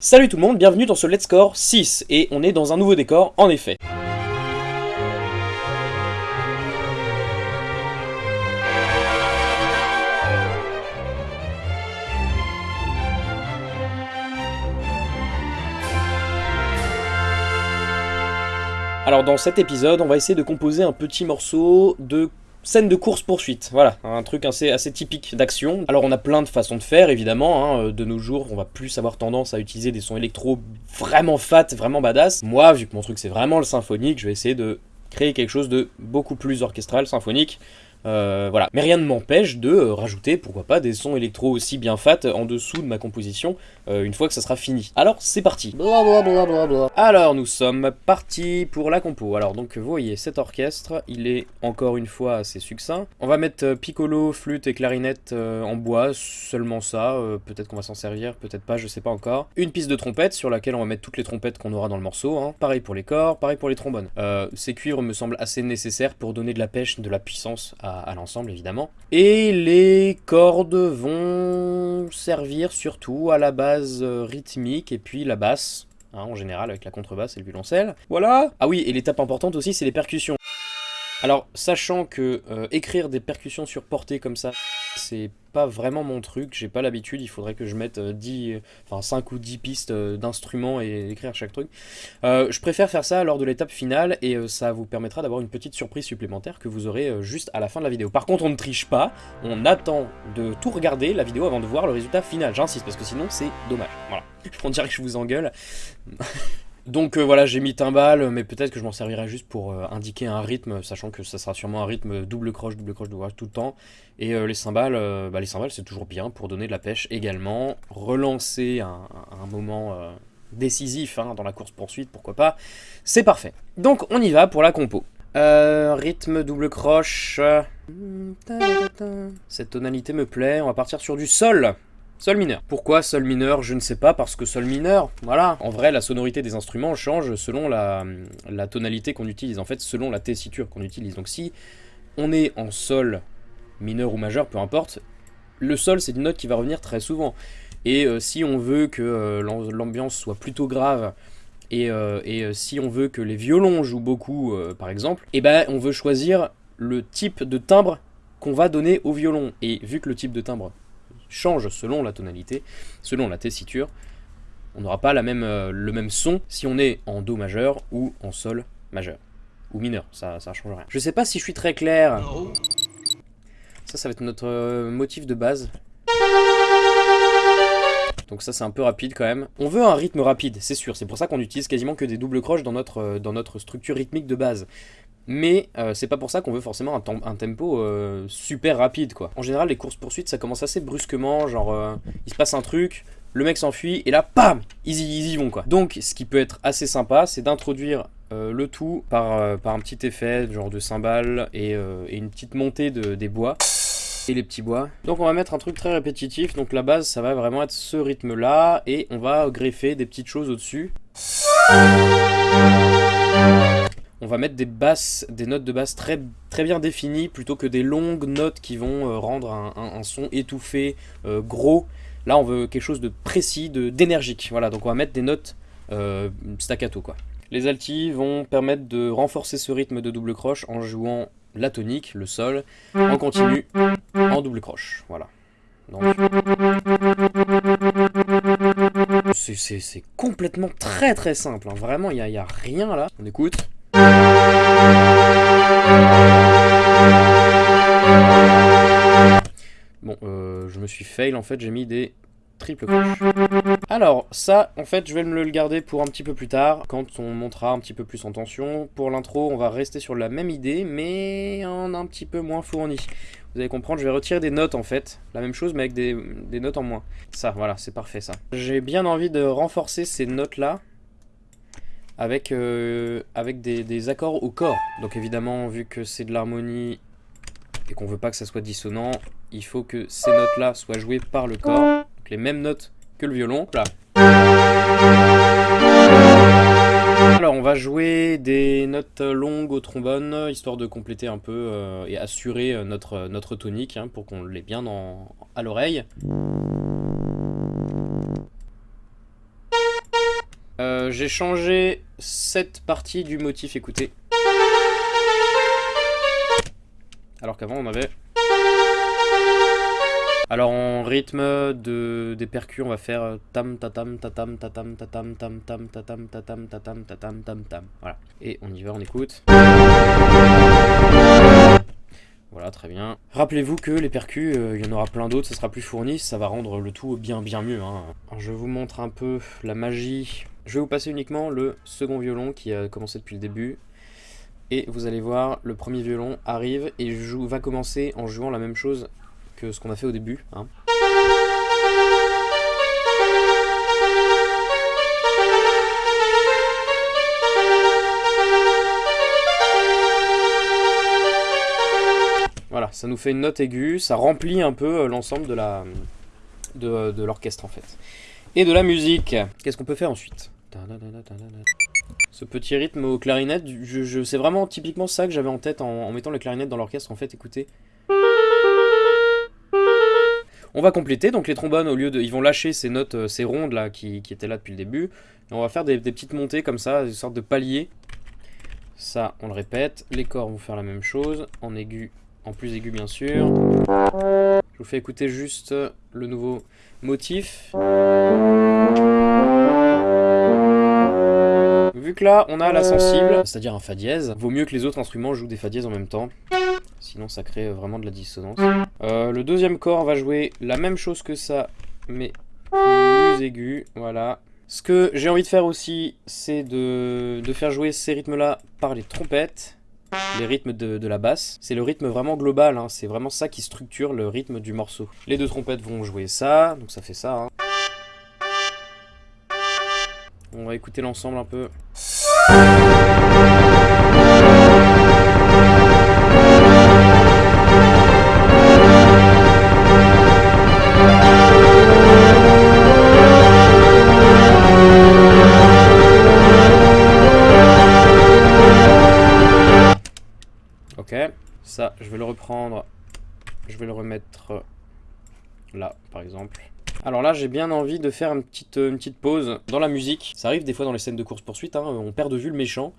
Salut tout le monde, bienvenue dans ce Let's Score 6, et on est dans un nouveau décor, en effet. Alors dans cet épisode, on va essayer de composer un petit morceau de Scène de course-poursuite, voilà, un truc assez, typique d'action. Alors on a plein de façons de faire, évidemment, hein. de nos jours, on va plus avoir tendance à utiliser des sons électro vraiment fat, vraiment badass. Moi, vu que mon truc c'est vraiment le symphonique, je vais essayer de créer quelque chose de beaucoup plus orchestral, symphonique, euh, voilà. Mais rien ne m'empêche de euh, rajouter, pourquoi pas, des sons électro aussi bien fat en dessous de ma composition, euh, une fois que ça sera fini. Alors, c'est parti Alors, nous sommes partis pour la compo. Alors, donc, vous voyez, cet orchestre, il est encore une fois assez succinct. On va mettre piccolo, flûte et clarinette en bois, seulement ça. peut-être qu'on va s'en servir, peut-être pas, je sais pas encore. Une piste de trompette sur laquelle on va mettre toutes les trompettes qu'on aura dans le morceau. Hein. Pareil pour les corps, pareil pour les trombones. ces cuivres me semblent assez nécessaires pour donner de la pêche, de la puissance à à, l'ensemble évidemment. Et les cordes vont servir surtout à la base euh, rythmique et puis la basse, hein, en général avec la contrebasse et le violoncelle. Voilà Ah oui, et l'étape importante aussi, c'est les percussions. Alors, sachant que euh, écrire des percussions sur portée comme ça, c'est pas vraiment mon truc, j'ai pas l'habitude, il faudrait que je mette 10, euh, enfin 5 ou 10 pistes euh, d'instruments et écrire chaque truc. je préfère faire ça lors de l'étape finale et ça vous permettra d'avoir une petite surprise supplémentaire que vous aurez juste à la fin de la vidéo. Par contre, on ne triche pas, on attend de tout regarder la vidéo avant de voir le résultat final, j'insiste, parce que sinon c'est dommage. Voilà, on dirait que je vous engueule. Donc euh, voilà, j'ai mis timbal, mais peut-être que je m'en servirai juste pour euh, indiquer un rythme, sachant que ça sera sûrement un rythme double croche, double croche, double croche tout le temps. Et euh, les cymbales, bah, les cymbales c'est toujours bien pour donner de la pêche également. Relancer un, moment décisif hein, dans la course-poursuite, pourquoi pas. C'est parfait. Donc on y va pour la compo. rythme double croche. Cette tonalité me plaît, on va partir sur du sol. Sol mineur. Pourquoi sol mineur Je ne sais pas, parce que sol mineur, voilà. En vrai, la sonorité des instruments change selon la, tonalité qu'on utilise, en fait, selon la tessiture qu'on utilise. Donc si on est en sol mineur ou majeur, peu importe, le sol, c'est une note qui va revenir très souvent. Et euh, si on veut que euh, l'ambiance soit plutôt grave, et, euh, si on veut que les violons jouent beaucoup, par exemple, eh ben on veut choisir le type de timbre qu'on va donner au violon. Et vu que le type de timbre change selon la tonalité, selon la tessiture. On n'aura pas la euh, le même son si on est en Do majeur ou en Sol majeur. Ou mineur, ça, ça change rien. Je sais pas si je suis très clair. Ça, ça va être notre euh, motif de base. Donc ça c'est un peu rapide quand même. On veut un rythme rapide, c'est sûr, c'est pour ça qu'on utilise quasiment que des doubles croches dans notre, euh, dans notre structure rythmique de base mais euh, c'est pas pour ça qu'on veut forcément un, tempo euh, super rapide quoi. En général les courses poursuites ça commence assez brusquement, genre euh, il se passe un truc, le mec s'enfuit et là PAM ils y, vont quoi. Donc ce qui peut être assez sympa c'est d'introduire le tout par, par un petit effet genre de cymbale et, une petite montée de, des bois et les petits bois. Donc on va mettre un truc très répétitif, donc la base ça va vraiment être ce rythme là et on va greffer des petites choses au dessus on va mettre des basses, des notes de basse très, très bien définies plutôt que des longues notes qui vont euh, rendre un, son étouffé, euh, gros. Là, on veut quelque chose de précis, d'énergique. Voilà, donc on va mettre des notes euh, staccato quoi. Les altis vont permettre de renforcer ce rythme de double croche en jouant la tonique, le sol, en continu, en double croche. Voilà. C'est complètement très très simple, hein. vraiment il n'y a, a rien là. On écoute. Bon, euh, je me suis fail, en fait, j'ai mis des triples croches. Alors, ça, en fait, je vais me le garder pour un petit peu plus tard, quand on montera un petit peu plus en tension. Pour l'intro, on va rester sur la même idée, mais en un petit peu moins fourni. Vous allez comprendre, je vais retirer des notes, en fait. La même chose, mais avec des, des notes en moins. Ça, voilà, c'est parfait, ça. J'ai bien envie de renforcer ces notes-là, avec, euh, avec des, accords au corps. Donc évidemment, vu que c'est de l'harmonie et qu'on veut pas que ça soit dissonant, il faut que ces notes-là soient jouées par le corps. Les mêmes notes que le violon. Là. Alors on va jouer des notes longues au trombone, histoire de compléter un peu euh, et assurer euh, notre, notre tonique, hein, pour qu'on l'ait bien à l'oreille. Euh, j'ai changé cette partie du motif, écoutez. Alors qu'avant on avait... Alors en rythme de, des percus, on va faire tam tatam tatam tatam tatam tam tam tatam tatam tatam tatam tam tam. Voilà. Et on y va, on écoute. Voilà, très bien. Rappelez-vous que les percus, il y en aura plein d'autres, ça sera plus fourni, ça va rendre le tout bien bien mieux. Hein. Alors, je vous montre un peu la magie. Je vais vous passer uniquement le second violon qui a commencé depuis le début. Et vous allez voir, le premier violon arrive et va commencer en jouant la même chose que ce qu'on a fait au début. Hein. Voilà, ça nous fait une note aiguë, ça remplit un peu euh, l'ensemble de, de l'orchestre en fait. Et de la musique. Qu'est-ce qu'on peut faire ensuite? Ce petit rythme aux clarinettes, c'est vraiment typiquement ça que j'avais en tête en, en mettant les clarinettes dans l'orchestre en fait, écoutez. On va compléter, donc les trombones, au lieu de... Ils vont lâcher ces notes, euh, ces rondes là, qui, étaient là depuis le début. Et on va faire des, petites montées comme ça, des sortes de paliers. Ça, on le répète. Les corps vont faire la même chose, en aigu, en plus aigu bien sûr. Je vous fais écouter juste le nouveau motif. Vu que là, on a la sensible, c'est-à-dire un fa dièse, vaut mieux que les autres instruments jouent des fa dièses en même temps. Sinon, ça crée vraiment de la dissonance. Euh, le deuxième corps va jouer la même chose que ça, mais plus aigu. Voilà. Ce que j'ai envie de faire aussi, c'est de, faire jouer ces rythmes-là par les trompettes, les rythmes de, la basse. C'est le rythme vraiment global, hein. c'est vraiment ça qui structure le rythme du morceau. Les deux trompettes vont jouer ça, donc ça fait ça. Hein. On va écouter l'ensemble un peu. Ça, je vais le reprendre. Je vais le remettre là, par exemple. Alors là, j'ai bien envie de faire une petite, une petite pause dans la musique. Ça arrive des fois dans les scènes de course-poursuite, hein, on perd de vue le méchant,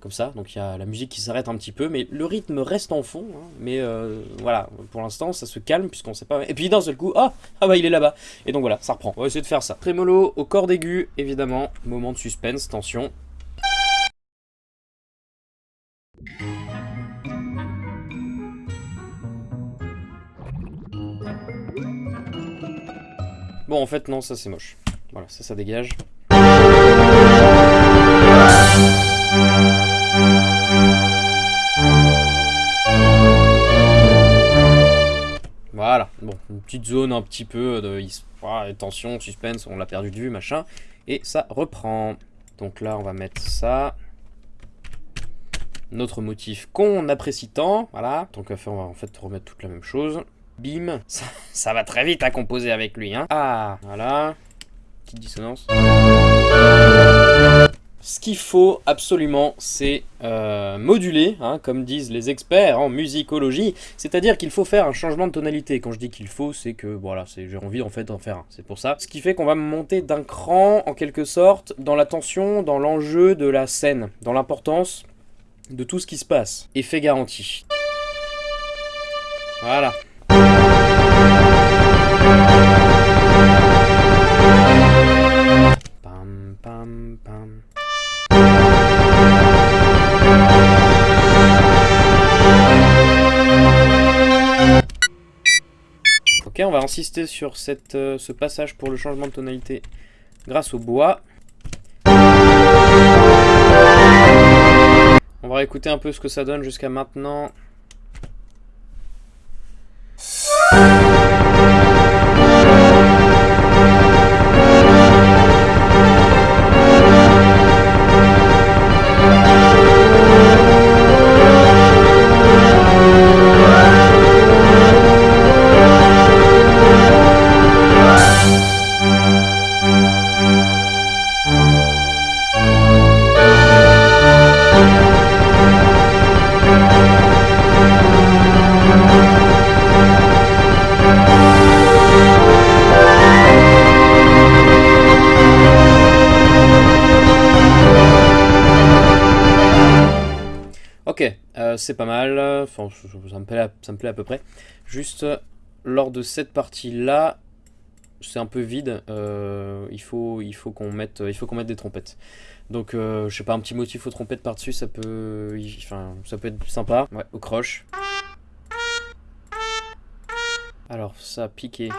comme ça. Donc il y a la musique qui s'arrête un petit peu, mais le rythme reste en fond. Hein. mais euh, voilà, pour l'instant, ça se calme puisqu'on sait pas... Et puis d'un seul coup, ah, ah bah il est là-bas. Et donc voilà, ça reprend. On va essayer de faire ça. Trémolo au corps aigu, évidemment. Moment de suspense, tension. En fait, non, ça c'est moche. Voilà, ça, ça dégage. Voilà, bon, une petite zone un petit peu de tension, suspense, on l'a perdu de vue, machin. Et ça reprend. Donc là, on va mettre ça. Notre motif qu'on apprécie tant, voilà. Donc on va en fait remettre toute la même chose. Bim. Ça, va très vite à composer avec lui, hein. Ah, voilà. Petite dissonance. Ce qu'il faut absolument, c'est euh, moduler, hein, comme disent les experts en musicologie. C'est-à-dire qu'il faut faire un changement de tonalité. Quand je dis qu'il faut, c'est que voilà, j'ai envie en fait d'en faire un. C'est pour ça. Ce qui fait qu'on va monter d'un cran, en quelque sorte, dans la tension, dans l'enjeu de la scène, dans l'importance de tout ce qui se passe. Effet garanti. Voilà. Ok, on va insister sur cette, euh, ce passage pour le changement de tonalité grâce au bois. On va écouter un peu ce que ça donne jusqu'à maintenant. Euh, c'est pas mal, enfin, ça me, plaît à, ça me plaît à peu près. Juste, lors de cette partie-là, c'est un peu vide, euh, il faut, il faut qu'on mette, mette des trompettes. Donc, euh, je sais pas, un petit motif aux trompettes par-dessus, ça peut, enfin, ça peut être sympa. Ouais, au croche. Alors, ça, piqué.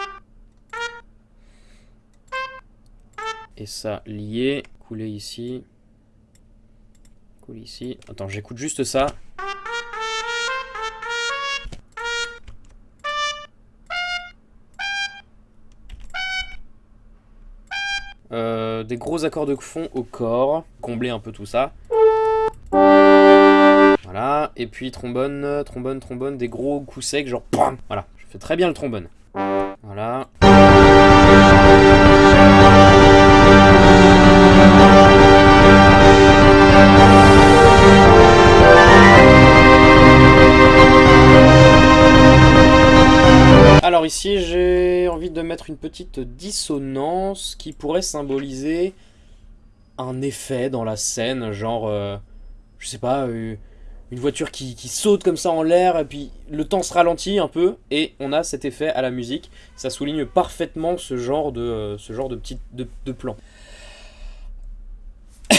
Et ça, lié. Couler ici. Attends, j'écoute juste ça. Euh, des gros accords de fond au corps, combler un peu tout ça. Voilà, et puis trombone, trombone, trombone, des gros coups secs, genre Voilà, je fais très bien le trombone. Voilà. Une petite dissonance qui pourrait symboliser un effet dans la scène, genre, euh, je sais pas, euh, une voiture qui, saute comme ça en l'air, et puis le temps se ralentit un peu, et on a cet effet à la musique. Ça souligne parfaitement ce genre de, euh, genre de, petit, de, de plan.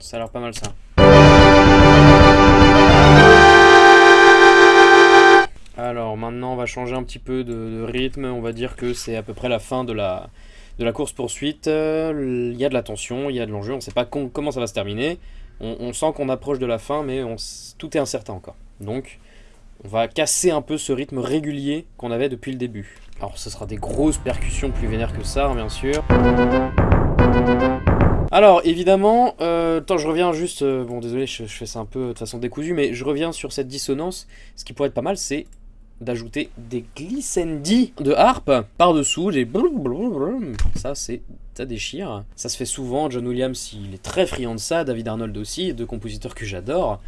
ça a l'air pas mal ça. Alors maintenant on va changer un petit peu de, rythme, on va dire que c'est à peu près la fin de la, course poursuite. Il y a de la tension, il y a de l'enjeu, on ne sait pas comment ça va se terminer. On, sent qu'on approche de la fin mais tout est incertain encore. Donc on va casser un peu ce rythme régulier qu'on avait depuis le début. Alors ce sera des grosses percussions plus vénères que ça, hein, bien sûr. Alors, évidemment, euh, je reviens juste... Euh, bon, désolé, je, je, fais ça un peu de façon décousue, mais je reviens sur cette dissonance. Ce qui pourrait être pas mal, c'est d'ajouter des glissendi de harpe par-dessous, des ça c'est ça déchire. Ça se fait souvent, John Williams il est très friand de ça, David Arnold aussi, deux compositeurs que j'adore.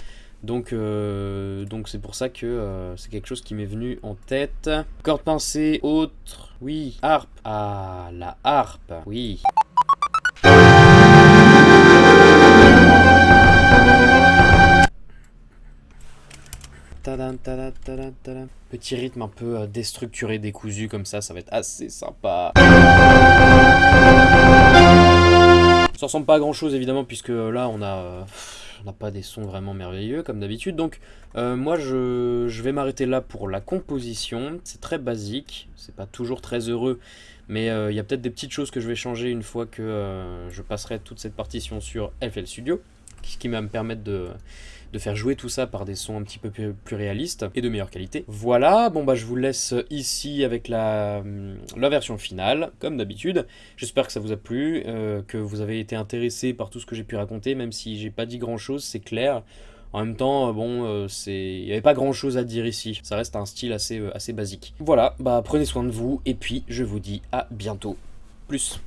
Donc euh, donc c'est pour ça que euh, c'est quelque chose qui m'est venu en tête. Corde pincée, autre, oui, harpe. Ah, la harpe, oui. Petit rythme un peu euh, déstructuré, décousu comme ça, ça va être assez sympa. Ça ressemble pas à grand chose évidemment puisque euh, là on a... Euh, on n'a pas des sons vraiment merveilleux comme d'habitude. Donc moi je, je vais m'arrêter là pour la composition. C'est très basique, c'est pas toujours très heureux. Mais il y a peut-être des petites choses que je vais changer une fois que je passerai toute cette partition sur FL Studio. Ce qui va me permettre de, de faire jouer tout ça par des sons un petit peu plus, réalistes et de meilleure qualité. Voilà, bon bah je vous laisse ici avec la, la version finale, comme d'habitude. J'espère que ça vous a plu, euh, que vous avez été intéressé par tout ce que j'ai pu raconter, même si j'ai pas dit grand chose, c'est clair. En même temps, euh, bon, euh, il n'y avait pas grand chose à dire ici. Ça reste un style assez, assez basique. Voilà, bah prenez soin de vous, et puis je vous dis à bientôt. Plus.